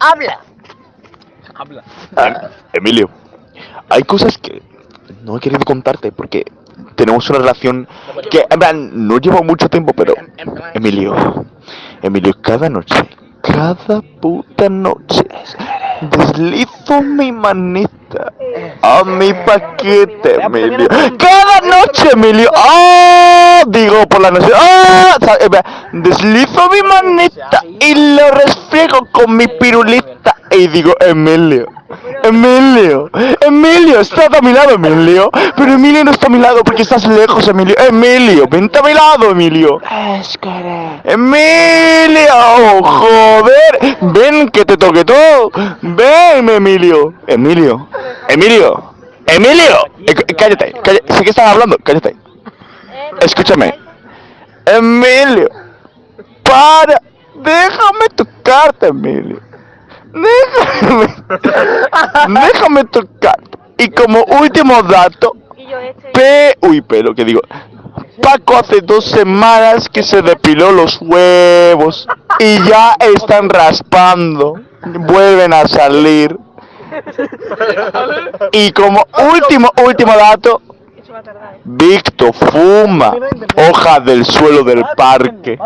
Habla. Habla. Ah, Emilio, hay cosas que no he querido contarte porque tenemos una relación que, en plan, no lleva mucho tiempo, pero... Emilio, Emilio, cada noche, cada puta noche, deslizo mi manita a mi paquete, Emilio. Cada noche, Emilio. ¡Ah! Digo por la noche. Plan, Deslizo mi manita y lo resfriego con mi pirulita y digo, Emilio. Emilio, Emilio, estás a mi lado, Emilio. Pero Emilio no está a mi lado porque estás lejos, Emilio. Emilio, vente a mi lado, Emilio. Emilio, joder. Ven que te toque todo. Ven, Emilio. Emilio, Emilio, Emilio. Eh, cállate, cállate. Que estás hablando, cállate. Escúchame. Emilio, para. Déjame tocarte, Emilio. Déjame. Déjame tocarte. Y como último dato, este. P. Uy, pero que digo. Paco hace dos semanas que se depiló los huevos y ya están raspando. Vuelven a salir. Y como último, último dato. Víctor fuma hojas del suelo del parque.